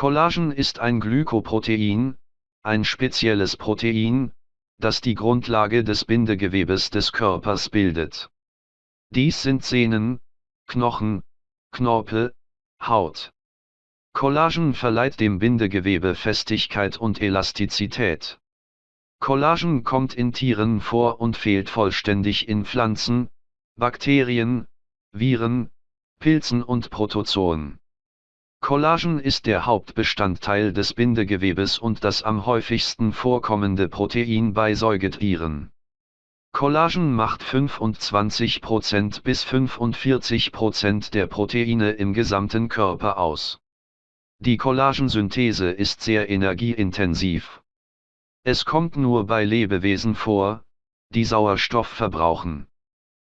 Collagen ist ein Glykoprotein, ein spezielles Protein, das die Grundlage des Bindegewebes des Körpers bildet. Dies sind Sehnen, Knochen, Knorpel, Haut. Collagen verleiht dem Bindegewebe Festigkeit und Elastizität. Collagen kommt in Tieren vor und fehlt vollständig in Pflanzen, Bakterien, Viren, Pilzen und Protozoen. Collagen ist der Hauptbestandteil des Bindegewebes und das am häufigsten vorkommende Protein bei Säugetieren. Collagen macht 25% bis 45% der Proteine im gesamten Körper aus. Die Collagensynthese ist sehr energieintensiv. Es kommt nur bei Lebewesen vor, die Sauerstoff verbrauchen.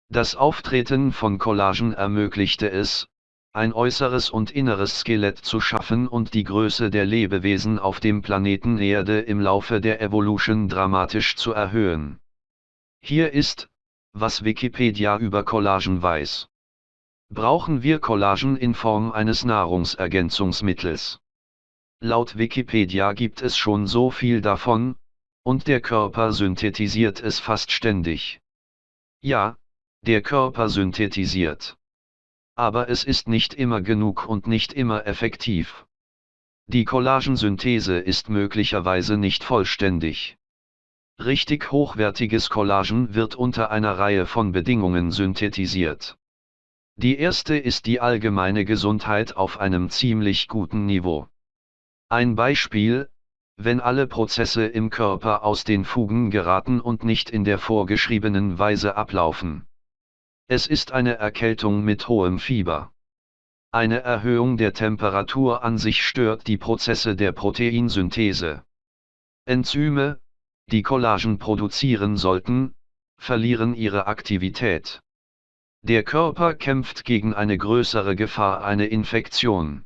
Das Auftreten von Collagen ermöglichte es, ein äußeres und inneres Skelett zu schaffen und die Größe der Lebewesen auf dem Planeten Erde im Laufe der Evolution dramatisch zu erhöhen. Hier ist, was Wikipedia über Collagen weiß. Brauchen wir Collagen in Form eines Nahrungsergänzungsmittels? Laut Wikipedia gibt es schon so viel davon, und der Körper synthetisiert es fast ständig. Ja, der Körper synthetisiert aber es ist nicht immer genug und nicht immer effektiv. Die Collagensynthese ist möglicherweise nicht vollständig. Richtig hochwertiges Collagen wird unter einer Reihe von Bedingungen synthetisiert. Die erste ist die allgemeine Gesundheit auf einem ziemlich guten Niveau. Ein Beispiel, wenn alle Prozesse im Körper aus den Fugen geraten und nicht in der vorgeschriebenen Weise ablaufen. Es ist eine Erkältung mit hohem Fieber. Eine Erhöhung der Temperatur an sich stört die Prozesse der Proteinsynthese. Enzyme, die Collagen produzieren sollten, verlieren ihre Aktivität. Der Körper kämpft gegen eine größere Gefahr, eine Infektion.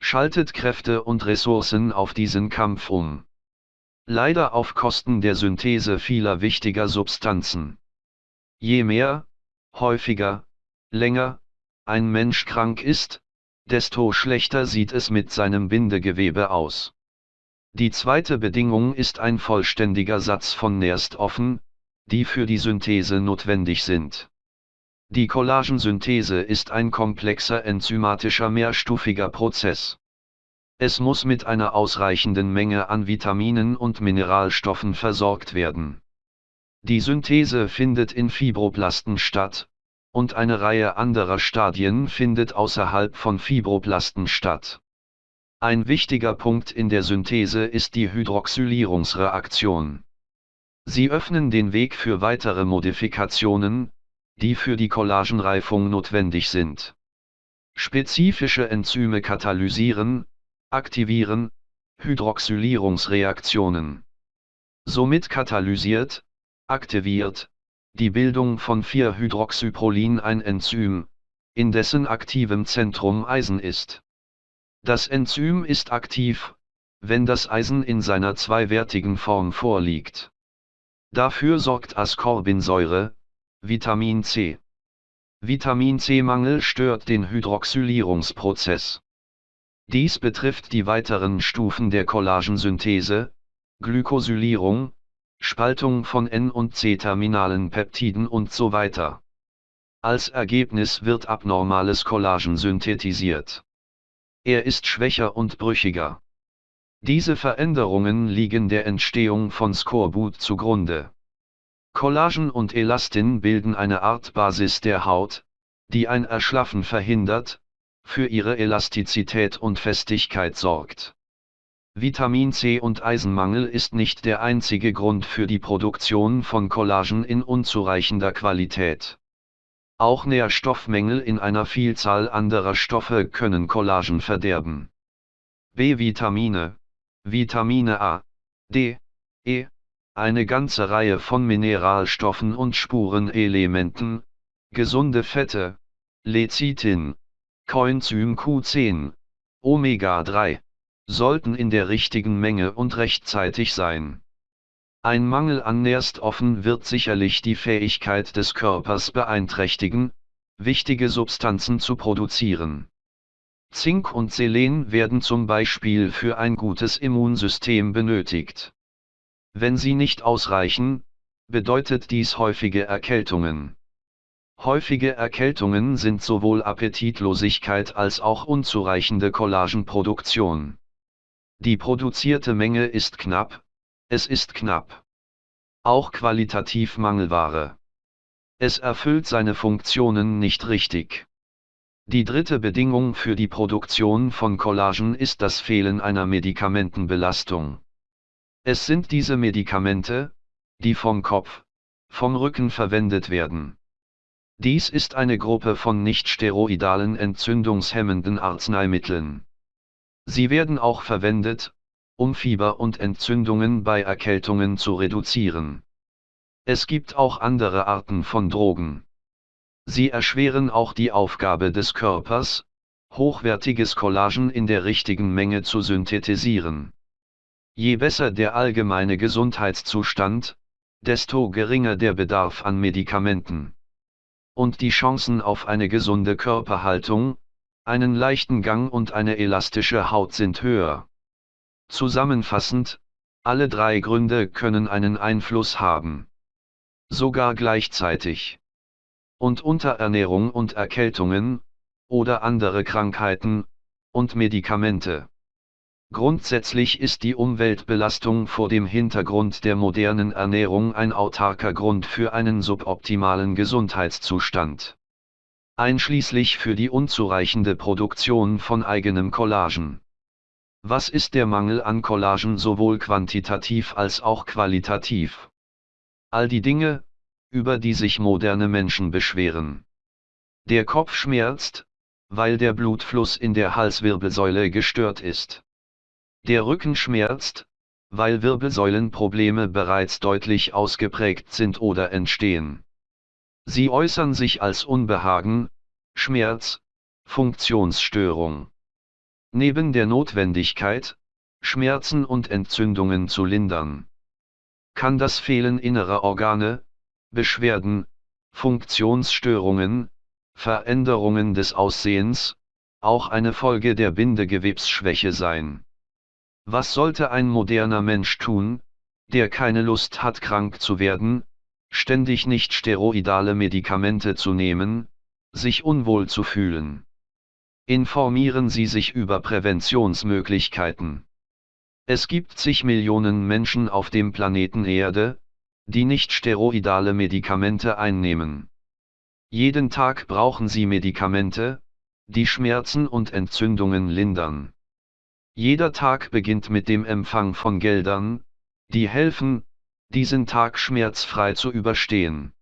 Schaltet Kräfte und Ressourcen auf diesen Kampf um. Leider auf Kosten der Synthese vieler wichtiger Substanzen. Je mehr, häufiger, länger, ein Mensch krank ist, desto schlechter sieht es mit seinem Bindegewebe aus. Die zweite Bedingung ist ein vollständiger Satz von Nährstoffen, die für die Synthese notwendig sind. Die Collagensynthese ist ein komplexer enzymatischer mehrstufiger Prozess. Es muss mit einer ausreichenden Menge an Vitaminen und Mineralstoffen versorgt werden. Die Synthese findet in Fibroblasten statt, und eine Reihe anderer Stadien findet außerhalb von Fibroblasten statt. Ein wichtiger Punkt in der Synthese ist die Hydroxylierungsreaktion. Sie öffnen den Weg für weitere Modifikationen, die für die Collagenreifung notwendig sind. Spezifische Enzyme katalysieren, aktivieren, Hydroxylierungsreaktionen. Somit katalysiert, aktiviert, die Bildung von 4-Hydroxyprolin ein Enzym, in dessen aktivem Zentrum Eisen ist. Das Enzym ist aktiv, wenn das Eisen in seiner zweiwertigen Form vorliegt. Dafür sorgt Ascorbinsäure, Vitamin C. Vitamin C-Mangel stört den Hydroxylierungsprozess. Dies betrifft die weiteren Stufen der Collagensynthese, Glykosylierung, Spaltung von N- und C-terminalen Peptiden und so weiter. Als Ergebnis wird abnormales Collagen synthetisiert. Er ist schwächer und brüchiger. Diese Veränderungen liegen der Entstehung von Skorbut zugrunde. Collagen und Elastin bilden eine Art Basis der Haut, die ein Erschlaffen verhindert, für ihre Elastizität und Festigkeit sorgt. Vitamin C und Eisenmangel ist nicht der einzige Grund für die Produktion von Collagen in unzureichender Qualität. Auch Nährstoffmängel in einer Vielzahl anderer Stoffe können Collagen verderben. B-Vitamine, Vitamine A, D, E, eine ganze Reihe von Mineralstoffen und Spurenelementen, gesunde Fette, Lecithin, Coenzym Q10, Omega-3 sollten in der richtigen Menge und rechtzeitig sein. Ein Mangel an Nährstoffen wird sicherlich die Fähigkeit des Körpers beeinträchtigen, wichtige Substanzen zu produzieren. Zink und Selen werden zum Beispiel für ein gutes Immunsystem benötigt. Wenn sie nicht ausreichen, bedeutet dies häufige Erkältungen. Häufige Erkältungen sind sowohl Appetitlosigkeit als auch unzureichende Kollagenproduktion. Die produzierte Menge ist knapp, es ist knapp. Auch qualitativ Mangelware. Es erfüllt seine Funktionen nicht richtig. Die dritte Bedingung für die Produktion von Collagen ist das Fehlen einer Medikamentenbelastung. Es sind diese Medikamente, die vom Kopf, vom Rücken verwendet werden. Dies ist eine Gruppe von nicht-steroidalen entzündungshemmenden Arzneimitteln. Sie werden auch verwendet, um Fieber und Entzündungen bei Erkältungen zu reduzieren. Es gibt auch andere Arten von Drogen. Sie erschweren auch die Aufgabe des Körpers, hochwertiges Kollagen in der richtigen Menge zu synthetisieren. Je besser der allgemeine Gesundheitszustand, desto geringer der Bedarf an Medikamenten. Und die Chancen auf eine gesunde Körperhaltung, einen leichten Gang und eine elastische Haut sind höher. Zusammenfassend, alle drei Gründe können einen Einfluss haben. Sogar gleichzeitig. Und Unterernährung und Erkältungen, oder andere Krankheiten, und Medikamente. Grundsätzlich ist die Umweltbelastung vor dem Hintergrund der modernen Ernährung ein autarker Grund für einen suboptimalen Gesundheitszustand. Einschließlich für die unzureichende Produktion von eigenem Collagen. Was ist der Mangel an Collagen sowohl quantitativ als auch qualitativ? All die Dinge, über die sich moderne Menschen beschweren. Der Kopf schmerzt, weil der Blutfluss in der Halswirbelsäule gestört ist. Der Rücken schmerzt, weil Wirbelsäulenprobleme bereits deutlich ausgeprägt sind oder entstehen. Sie äußern sich als Unbehagen, Schmerz, Funktionsstörung. Neben der Notwendigkeit, Schmerzen und Entzündungen zu lindern, kann das Fehlen innerer Organe, Beschwerden, Funktionsstörungen, Veränderungen des Aussehens, auch eine Folge der Bindegewebsschwäche sein. Was sollte ein moderner Mensch tun, der keine Lust hat krank zu werden, ständig nicht steroidale Medikamente zu nehmen, sich unwohl zu fühlen? Informieren Sie sich über Präventionsmöglichkeiten. Es gibt zig Millionen Menschen auf dem Planeten Erde, die nicht steroidale Medikamente einnehmen. Jeden Tag brauchen sie Medikamente, die Schmerzen und Entzündungen lindern. Jeder Tag beginnt mit dem Empfang von Geldern, die helfen, diesen Tag schmerzfrei zu überstehen.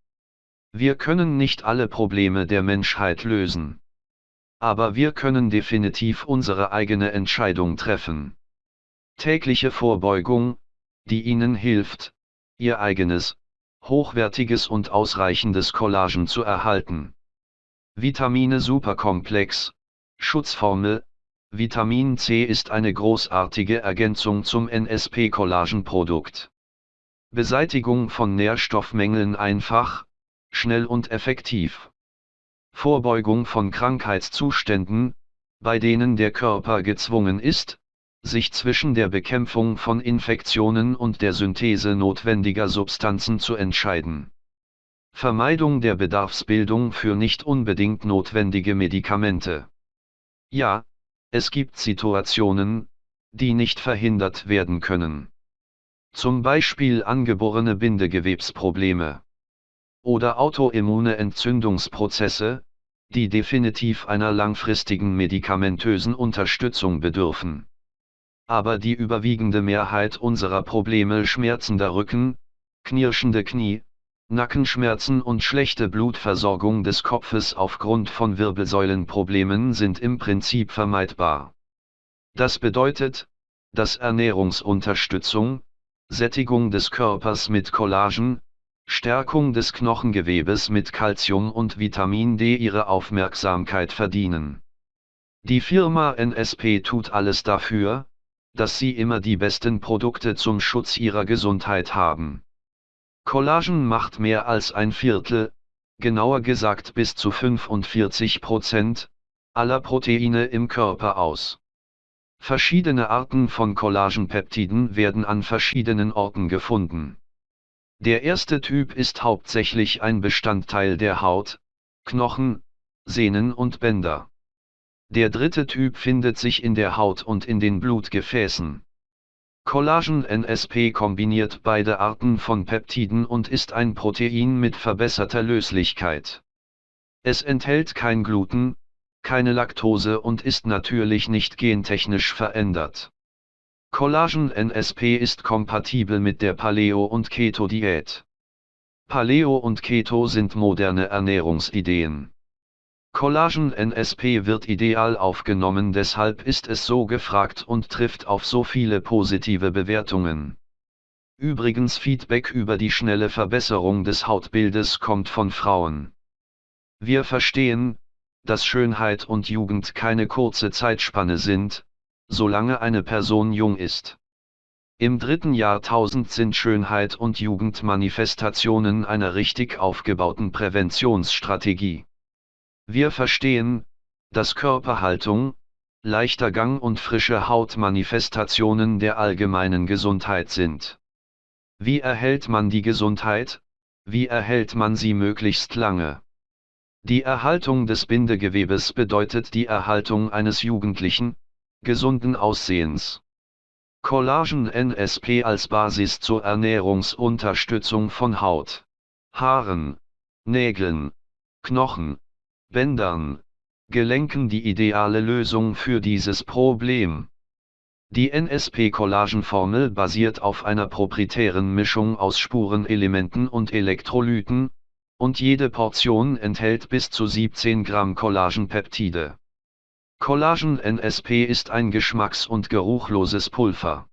Wir können nicht alle Probleme der Menschheit lösen aber wir können definitiv unsere eigene Entscheidung treffen. Tägliche Vorbeugung, die Ihnen hilft, Ihr eigenes, hochwertiges und ausreichendes Collagen zu erhalten. Vitamine Superkomplex, Schutzformel, Vitamin C ist eine großartige Ergänzung zum NSP-Collagenprodukt. Beseitigung von Nährstoffmängeln einfach, schnell und effektiv. Vorbeugung von Krankheitszuständen, bei denen der Körper gezwungen ist, sich zwischen der Bekämpfung von Infektionen und der Synthese notwendiger Substanzen zu entscheiden. Vermeidung der Bedarfsbildung für nicht unbedingt notwendige Medikamente. Ja, es gibt Situationen, die nicht verhindert werden können. Zum Beispiel angeborene Bindegewebsprobleme oder autoimmune Entzündungsprozesse, die definitiv einer langfristigen medikamentösen Unterstützung bedürfen. Aber die überwiegende Mehrheit unserer Probleme schmerzender Rücken, knirschende Knie, Nackenschmerzen und schlechte Blutversorgung des Kopfes aufgrund von Wirbelsäulenproblemen sind im Prinzip vermeidbar. Das bedeutet, dass Ernährungsunterstützung, Sättigung des Körpers mit Collagen, Stärkung des Knochengewebes mit Calcium und Vitamin D ihre Aufmerksamkeit verdienen. Die Firma NSP tut alles dafür, dass sie immer die besten Produkte zum Schutz ihrer Gesundheit haben. Collagen macht mehr als ein Viertel, genauer gesagt bis zu 45 Prozent, aller Proteine im Körper aus. Verschiedene Arten von Collagenpeptiden werden an verschiedenen Orten gefunden. Der erste Typ ist hauptsächlich ein Bestandteil der Haut, Knochen, Sehnen und Bänder. Der dritte Typ findet sich in der Haut und in den Blutgefäßen. Collagen NSP kombiniert beide Arten von Peptiden und ist ein Protein mit verbesserter Löslichkeit. Es enthält kein Gluten, keine Laktose und ist natürlich nicht gentechnisch verändert. Collagen NSP ist kompatibel mit der Paleo- und Keto-Diät. Paleo und Keto sind moderne Ernährungsideen. Collagen NSP wird ideal aufgenommen, deshalb ist es so gefragt und trifft auf so viele positive Bewertungen. Übrigens Feedback über die schnelle Verbesserung des Hautbildes kommt von Frauen. Wir verstehen, dass Schönheit und Jugend keine kurze Zeitspanne sind, solange eine Person jung ist. Im dritten Jahrtausend sind Schönheit und Jugend Manifestationen einer richtig aufgebauten Präventionsstrategie. Wir verstehen, dass Körperhaltung, leichter Gang und frische Haut Manifestationen der allgemeinen Gesundheit sind. Wie erhält man die Gesundheit? Wie erhält man sie möglichst lange? Die Erhaltung des Bindegewebes bedeutet die Erhaltung eines jugendlichen, gesunden Aussehens. Collagen NSP als Basis zur Ernährungsunterstützung von Haut, Haaren, Nägeln, Knochen, Bändern, Gelenken die ideale Lösung für dieses Problem. Die NSP-Collagenformel basiert auf einer proprietären Mischung aus Spurenelementen und Elektrolyten, und jede Portion enthält bis zu 17 Gramm Collagenpeptide. Collagen NSP ist ein geschmacks- und geruchloses Pulver.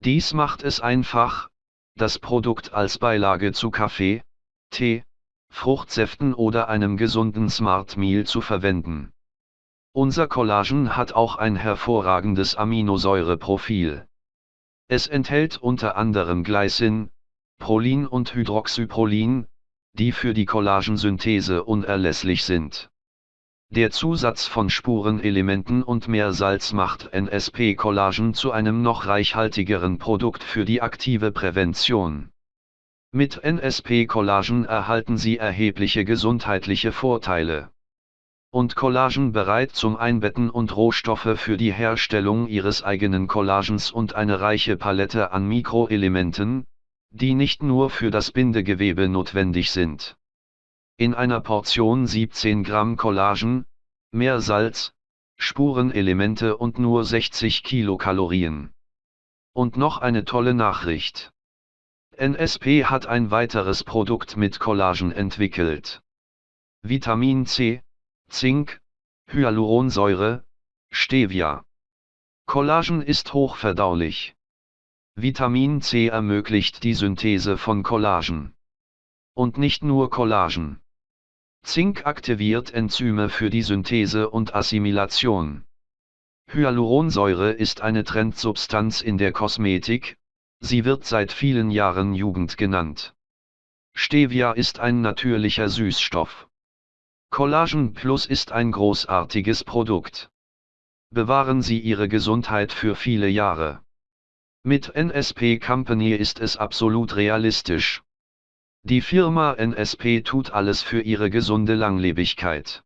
Dies macht es einfach, das Produkt als Beilage zu Kaffee, Tee, Fruchtsäften oder einem gesunden Smart Meal zu verwenden. Unser Collagen hat auch ein hervorragendes Aminosäureprofil. Es enthält unter anderem Glycin, Prolin und Hydroxyprolin, die für die Kollagensynthese unerlässlich sind. Der Zusatz von Spurenelementen und mehr Salz macht NSP-Collagen zu einem noch reichhaltigeren Produkt für die aktive Prävention. Mit NSP-Collagen erhalten Sie erhebliche gesundheitliche Vorteile. Und Collagen bereit zum Einbetten und Rohstoffe für die Herstellung Ihres eigenen Collagens und eine reiche Palette an Mikroelementen, die nicht nur für das Bindegewebe notwendig sind. In einer Portion 17 Gramm Collagen, mehr Salz, Spurenelemente und nur 60 Kilokalorien. Und noch eine tolle Nachricht. NSP hat ein weiteres Produkt mit Collagen entwickelt. Vitamin C, Zink, Hyaluronsäure, Stevia. Collagen ist hochverdaulich. Vitamin C ermöglicht die Synthese von Collagen. Und nicht nur Collagen. Zink aktiviert Enzyme für die Synthese und Assimilation. Hyaluronsäure ist eine Trendsubstanz in der Kosmetik, sie wird seit vielen Jahren Jugend genannt. Stevia ist ein natürlicher Süßstoff. Collagen Plus ist ein großartiges Produkt. Bewahren Sie Ihre Gesundheit für viele Jahre. Mit NSP Company ist es absolut realistisch. Die Firma NSP tut alles für ihre gesunde Langlebigkeit.